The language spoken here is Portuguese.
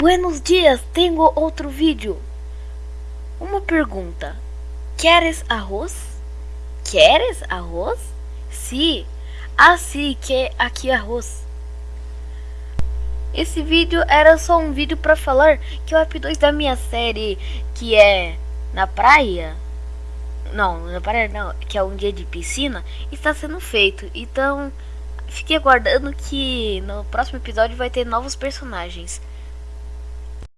Buenos dias, tenho outro vídeo. Uma pergunta. Queres arroz? Queres arroz? Sim. Ah, sim, que aqui é arroz. Esse vídeo era só um vídeo para falar que o App2 da minha série, que é na praia, não, na praia não, que é um dia de piscina, está sendo feito. Então, fique aguardando que no próximo episódio vai ter novos personagens.